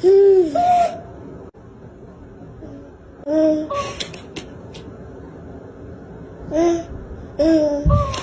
嗯。嗯。嗯。嗯。